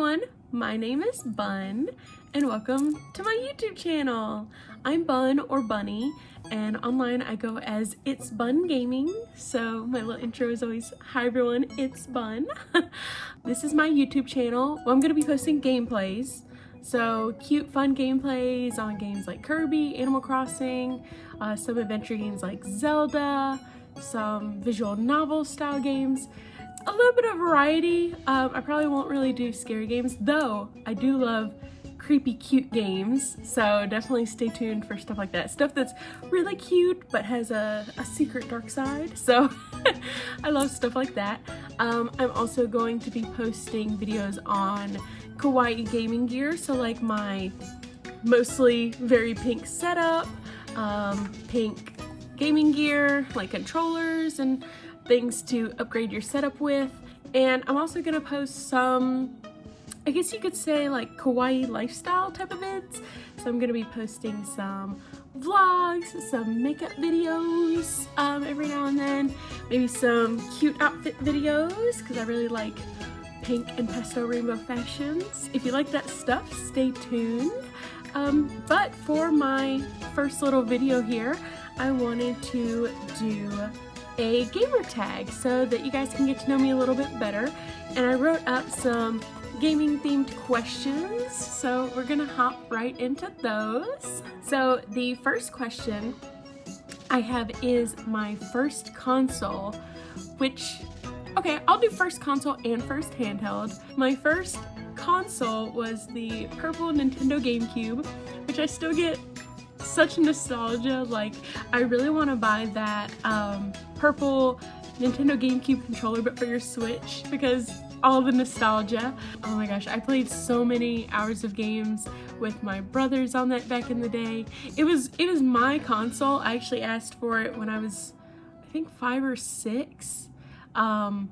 everyone, my name is Bun and welcome to my YouTube channel. I'm Bun or Bunny and online I go as It's Bun Gaming so my little intro is always hi everyone it's Bun. this is my YouTube channel. Well, I'm going to be posting gameplays so cute fun gameplays on games like Kirby, Animal Crossing, uh, some adventure games like Zelda, some visual novel style games a little bit of variety. Um, I probably won't really do scary games, though I do love creepy cute games. So definitely stay tuned for stuff like that. Stuff that's really cute but has a, a secret dark side. So I love stuff like that. Um, I'm also going to be posting videos on kawaii gaming gear. So like my mostly very pink setup um, pink gaming gear like controllers and things to upgrade your setup with. And I'm also gonna post some, I guess you could say like kawaii lifestyle type of vids. So I'm gonna be posting some vlogs, some makeup videos um, every now and then, maybe some cute outfit videos because I really like pink and pastel rainbow fashions. If you like that stuff, stay tuned. Um, but for my first little video here, I wanted to do a gamer tag so that you guys can get to know me a little bit better. And I wrote up some gaming themed questions, so we're gonna hop right into those. So the first question I have is my first console, which, okay, I'll do first console and first handheld. My first console was the purple Nintendo GameCube, which I still get such nostalgia. Like, I really want to buy that um, purple Nintendo GameCube controller, but for your Switch, because all the nostalgia. Oh my gosh, I played so many hours of games with my brothers on that back in the day. It was it was my console. I actually asked for it when I was, I think five or six. Um,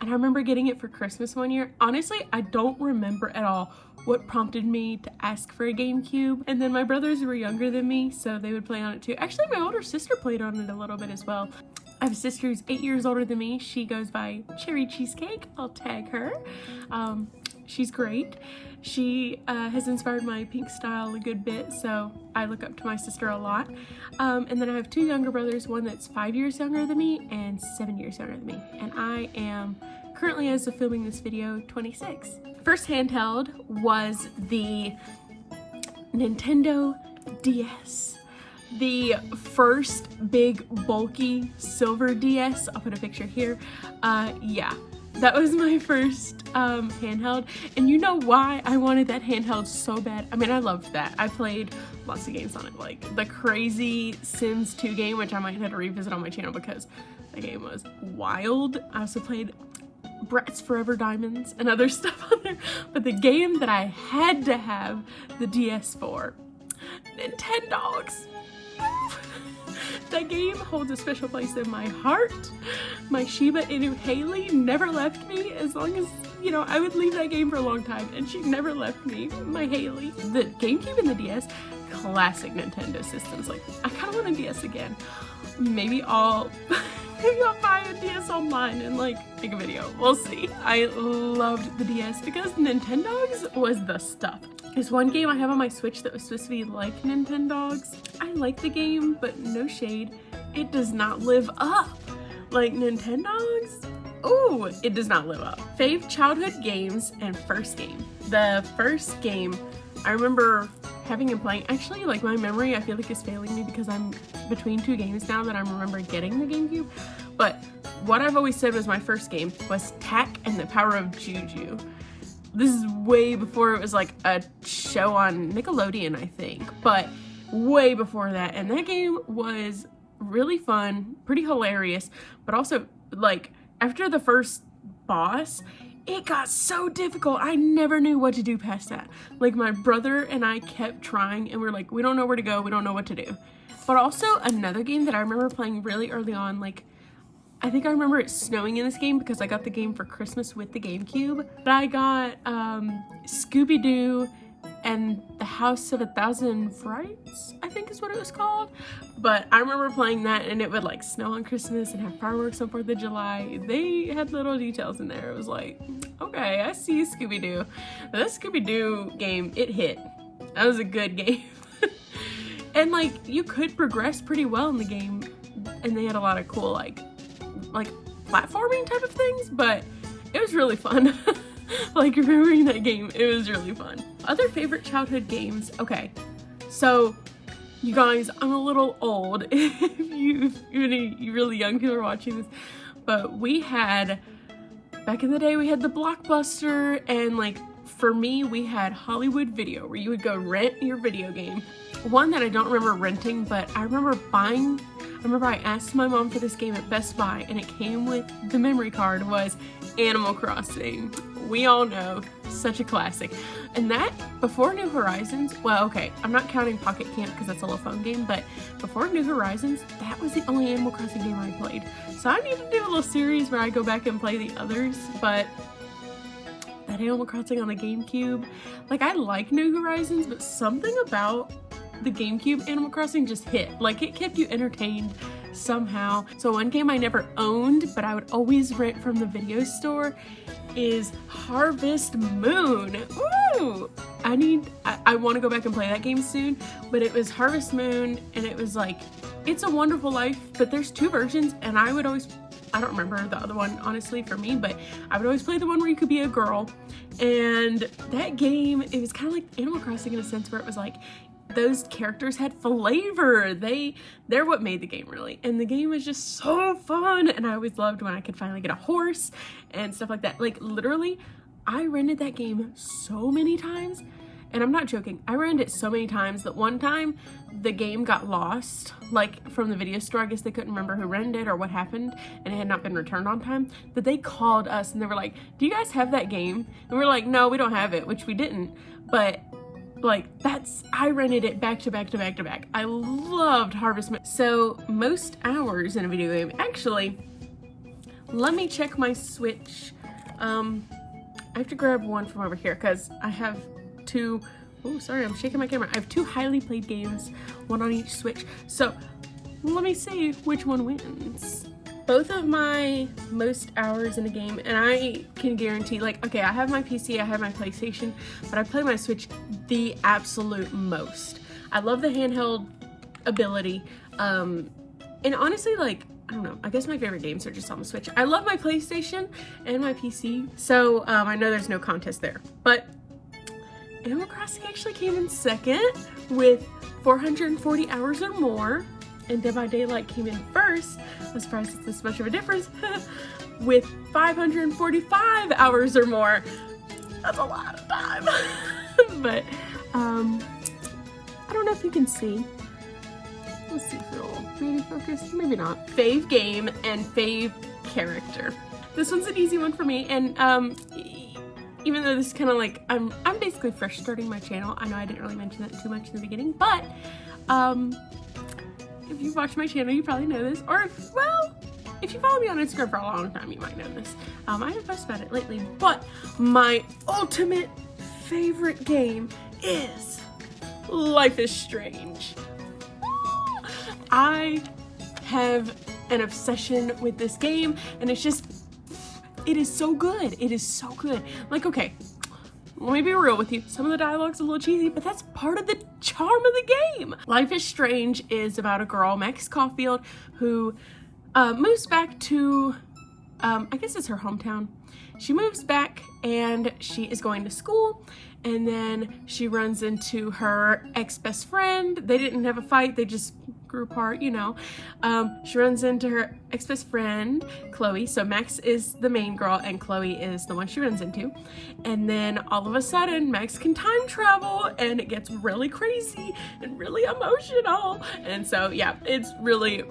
and I remember getting it for Christmas one year. Honestly, I don't remember at all what prompted me to ask for a GameCube. And then my brothers were younger than me, so they would play on it too. Actually, my older sister played on it a little bit as well. I have a sister who's eight years older than me. She goes by Cherry Cheesecake. I'll tag her. Um, she's great. She uh, has inspired my pink style a good bit, so I look up to my sister a lot. Um, and then I have two younger brothers, one that's five years younger than me and seven years younger than me. And I am currently, as of filming this video, 26. First handheld was the Nintendo DS. The first big bulky silver DS, I'll put a picture here. Uh, yeah, that was my first um, handheld and you know why I wanted that handheld so bad I mean I loved that I played lots of games on it like the crazy Sims 2 game which I might have to revisit on my channel because the game was wild I also played Bratz Forever Diamondz and other stuff on there. But the game that I had to have the DS for, Nintendogs. that game holds a special place in my heart. My Shiba Inu Haley never left me as long as, you know, I would leave that game for a long time and she never left me, my Haley. The GameCube and the DS, classic Nintendo systems. Like, I kind of want a DS again. Maybe I'll... I'll buy a DS online and like make a video. We'll see. I loved the DS because Nintendogs was the stuff. There's one game I have on my Switch that was supposed to be like Nintendogs. I like the game, but no shade. It does not live up. Like Nintendogs, oh, it does not live up. Fave childhood games and first game. The first game, I remember having and playing. Actually, like my memory, I feel like is failing me because I'm between two games now that I remember getting the GameCube. But what I've always said was my first game was Tak and the Power of Juju. This is way before it was like a show on Nickelodeon, I think, but way before that. And that game was really fun, pretty hilarious, but also like after the first boss, it got so difficult. I never knew what to do past that. Like my brother and I kept trying and we are like, we don't know where to go. We don't know what to do. But also another game that I remember playing really early on, like I think I remember it snowing in this game because I got the game for Christmas with the GameCube. But I got um, Scooby-Doo and the House of a Thousand Frights, I think is what it was called. But I remember playing that and it would like snow on Christmas and have fireworks on 4th of July. They had little details in there. It was like, okay, I see Scooby-Doo. This Scooby-Doo game, it hit. That was a good game. and like, you could progress pretty well in the game and they had a lot of cool like, like platforming type of things, but it was really fun. like remembering that game, it was really fun. Other favorite childhood games, okay. So you guys, I'm a little old if you, you really young people are watching this, but we had, back in the day, we had the Blockbuster and like for me, we had Hollywood Video where you would go rent your video game. One that I don't remember renting, but I remember buying I remember I asked my mom for this game at Best Buy and it came with the memory card was Animal Crossing. We all know, such a classic. And that, before New Horizons, well okay, I'm not counting Pocket Camp because that's a little phone game, but before New Horizons, that was the only Animal Crossing game I played. So I need to do a little series where I go back and play the others, but that Animal Crossing on the GameCube, like I like New Horizons, but something about the GameCube Animal Crossing just hit. Like it kept you entertained somehow. So one game I never owned, but I would always rent from the video store is Harvest Moon. Ooh! I need, I, I want to go back and play that game soon, but it was Harvest Moon and it was like, It's a Wonderful Life, but there's two versions and I would always I don't remember the other one honestly for me, but I would always play the one where you could be a girl. And that game, it was kind of like Animal Crossing in a sense where it was like those characters had flavor. They, they're what made the game really. And the game was just so fun. And I always loved when I could finally get a horse and stuff like that. Like literally, I rented that game so many times. And I'm not joking, I rented it so many times that one time the game got lost, like from the video store. I guess they couldn't remember who rented it or what happened and it had not been returned on time. But they called us and they were like, do you guys have that game? And we are like, no, we don't have it, which we didn't. But like that's I rented it back to back to back to back. I loved Harvest Moon. So most hours in a video game. Actually, let me check my Switch. Um, I have to grab one from over here because I have two. Oh, sorry, I'm shaking my camera. I have two highly played games, one on each Switch. So let me see which one wins both of my most hours in a game and I can guarantee like okay I have my PC I have my PlayStation but I play my Switch the absolute most. I love the handheld ability um and honestly like I don't know I guess my favorite games are just on the Switch. I love my PlayStation and my PC so um, I know there's no contest there but Animal Crossing actually came in second with 440 hours or more and Dead by Daylight came in first. I'm surprised it's this much of a difference with 545 hours or more. That's a lot of time. but um, I don't know if you can see. Let's see if it'll maybe focus, maybe not. Fave game and fave character. This one's an easy one for me and um, even though this is kind of like, I'm, I'm basically fresh starting my channel. I know I didn't really mention that too much in the beginning, but um, if you've watched my channel, you probably know this. Or if, well, if you follow me on Instagram for a long time, you might know this. Um, I haven't posted about it lately, but my ultimate favorite game is Life is Strange. I have an obsession with this game and it's just, it is so good. It is so good. Like, okay, let me be real with you. Some of the dialogue's a little cheesy, but that's part of the charm of the game. Life is Strange is about a girl, Max Caulfield, who uh, moves back to, um, I guess it's her hometown. She moves back and she is going to school and then she runs into her ex-best friend. They didn't have a fight, they just grew apart, you know. Um, she runs into her ex-best friend, Chloe. So Max is the main girl and Chloe is the one she runs into. And then all of a sudden, Max can time travel and it gets really crazy and really emotional. And so yeah, it's really,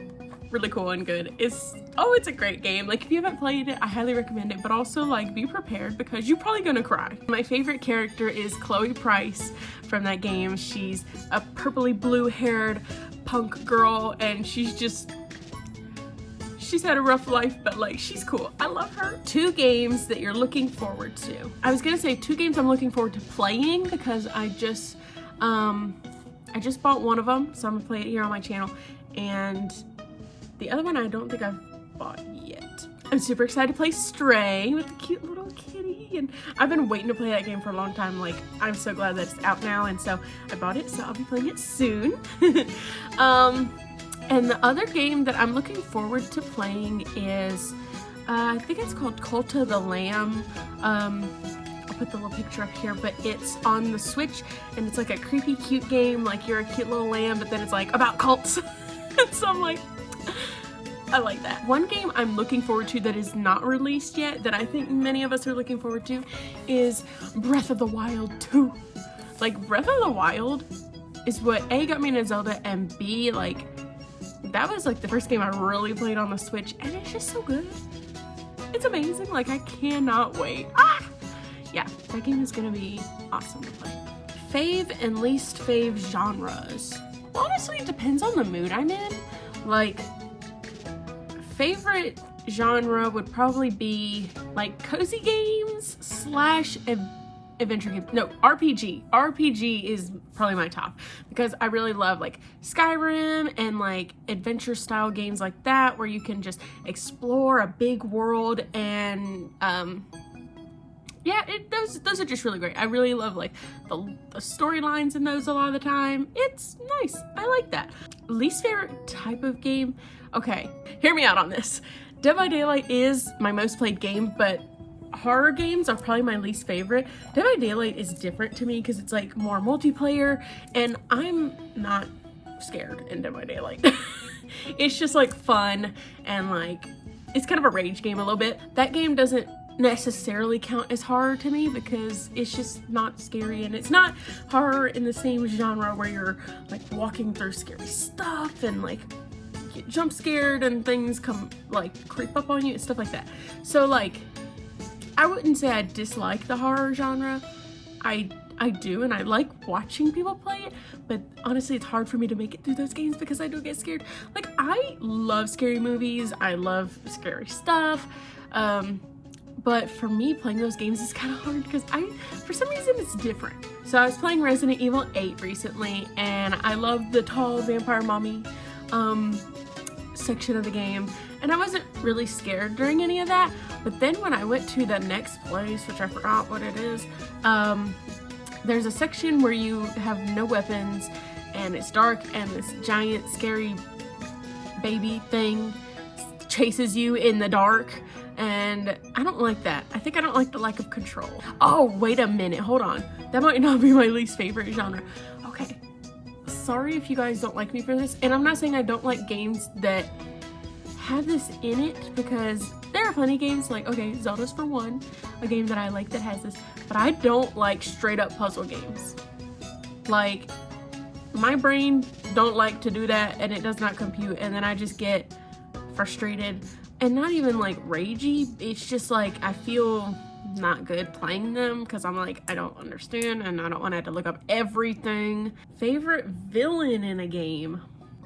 really cool and good. It's, oh, it's a great game. Like if you haven't played it, I highly recommend it, but also like be prepared because you're probably gonna cry. My favorite character is Chloe Price from that game. She's a purpley blue haired punk girl and she's just she's had a rough life, but like she's cool. I love her. Two games that you're looking forward to. I was gonna say two games I'm looking forward to playing because I just, um, I just bought one of them, so I'm gonna play it here on my channel. And the other one I don't think I've bought yet. I'm super excited to play Stray with the cute little kitty. And I've been waiting to play that game for a long time. Like, I'm so glad that it's out now. And so I bought it, so I'll be playing it soon. um, and the other game that I'm looking forward to playing is, uh, I think it's called Cult of the Lamb. Um, I'll put the little picture up here, but it's on the Switch and it's like a creepy cute game. Like you're a cute little lamb, but then it's like about cults. so I'm like, I like that. One game I'm looking forward to that is not released yet, that I think many of us are looking forward to, is Breath of the Wild 2. Like, Breath of the Wild is what A, got me into Zelda, and B, like, that was like the first game I really played on the Switch, and it's just so good. It's amazing, like, I cannot wait. Ah! Yeah, that game is gonna be awesome to play. Fave and least fave genres. Honestly, it depends on the mood I'm in. Like, favorite genre would probably be like cozy games slash adventure games. No, RPG. RPG is probably my top because I really love like Skyrim and like adventure style games like that where you can just explore a big world and um yeah, it, those those are just really great. I really love like the, the storylines in those a lot of the time. It's nice. I like that. Least favorite type of game Okay, hear me out on this. Dead by Daylight is my most played game, but horror games are probably my least favorite. Dead by Daylight is different to me because it's like more multiplayer and I'm not scared in Dead by Daylight. it's just like fun and like it's kind of a rage game a little bit. That game doesn't necessarily count as horror to me because it's just not scary and it's not horror in the same genre where you're like walking through scary stuff and like get jump scared and things come like creep up on you and stuff like that. So like, I wouldn't say I dislike the horror genre. I I do and I like watching people play it, but honestly it's hard for me to make it through those games because I do get scared. Like I love scary movies, I love scary stuff, um, but for me playing those games is kind of hard because I, for some reason it's different. So I was playing Resident Evil 8 recently and I love the tall vampire mommy um, section of the game and I wasn't really scared during any of that but then when I went to the next place which I forgot what it is um, there's a section where you have no weapons and it's dark and this giant scary baby thing chases you in the dark and I don't like that. I think I don't like the lack of control. Oh, wait a minute. Hold on. That might not be my least favorite genre. Sorry if you guys don't like me for this. And I'm not saying I don't like games that have this in it because there are of games like, okay, Zelda's for one, a game that I like that has this, but I don't like straight up puzzle games. Like, my brain don't like to do that and it does not compute and then I just get frustrated and not even like ragey. It's just like I feel not good playing them because I'm like, I don't understand and I don't want to have to look up everything. Favorite villain in a game?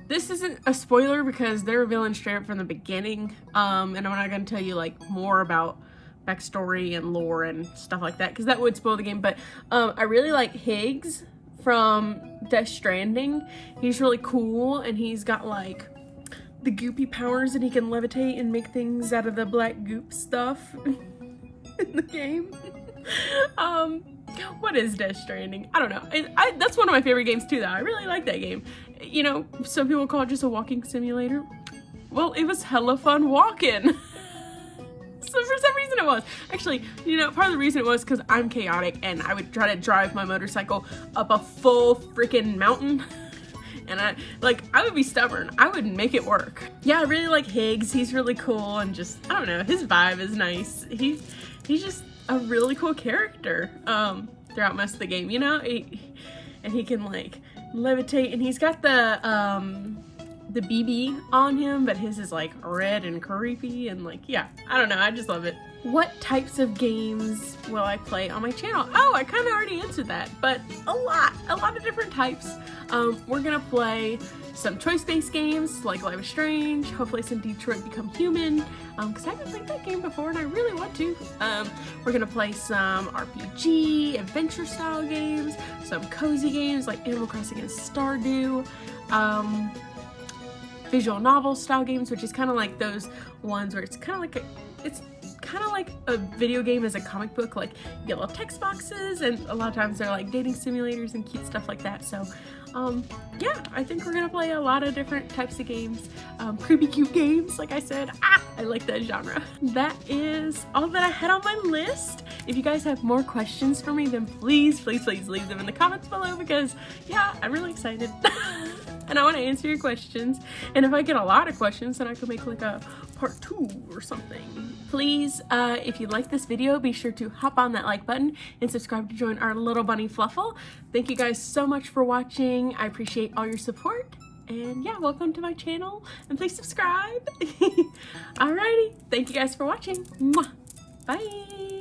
This isn't a spoiler because they're a villain straight up from the beginning. Um, and I'm not going to tell you like more about backstory and lore and stuff like that because that would spoil the game. But um, I really like Higgs from Death Stranding. He's really cool and he's got like the goopy powers and he can levitate and make things out of the black goop stuff. in the game. um, what is Death Stranding? I don't know. I, I, that's one of my favorite games too, though. I really like that game. You know, some people call it just a walking simulator. Well, it was hella fun walking. so for some reason it was. Actually, you know, part of the reason it was because I'm chaotic and I would try to drive my motorcycle up a full freaking mountain. and I like I would be stubborn. I would make it work. Yeah, I really like Higgs. He's really cool and just I don't know, his vibe is nice. He's he's just a really cool character um, throughout most of the game, you know? He, and he can like levitate and he's got the um, the BB on him, but his is like red and creepy and like, yeah, I don't know, I just love it. What types of games will I play on my channel? Oh, I kind of already answered that, but a lot, a lot of different types. Um, we're gonna play some choice-based games like Life is Strange, hopefully some Detroit Become Human, because um, I haven't played that game before and I really want to. Um, we're gonna play some RPG, adventure-style games, some cozy games like Animal Crossing and Stardew, um, visual novel style games, which is kind of like those ones where it's kind of like a, it's kind of like a video game as a comic book, like little text boxes and a lot of times they're like dating simulators and cute stuff like that. So um, yeah, I think we're gonna play a lot of different types of games. Um, creepy cute games, like I said. Ah, I like that genre. That is all that I had on my list. If you guys have more questions for me, then please, please, please leave them in the comments below because yeah, I'm really excited. and I want to answer your questions. And if I get a lot of questions, then I could make like a part two or something. Please, uh, if you like this video, be sure to hop on that like button and subscribe to join our little bunny fluffle. Thank you guys so much for watching. I appreciate all your support. And yeah, welcome to my channel and please subscribe. Alrighty, thank you guys for watching. Mwah. Bye.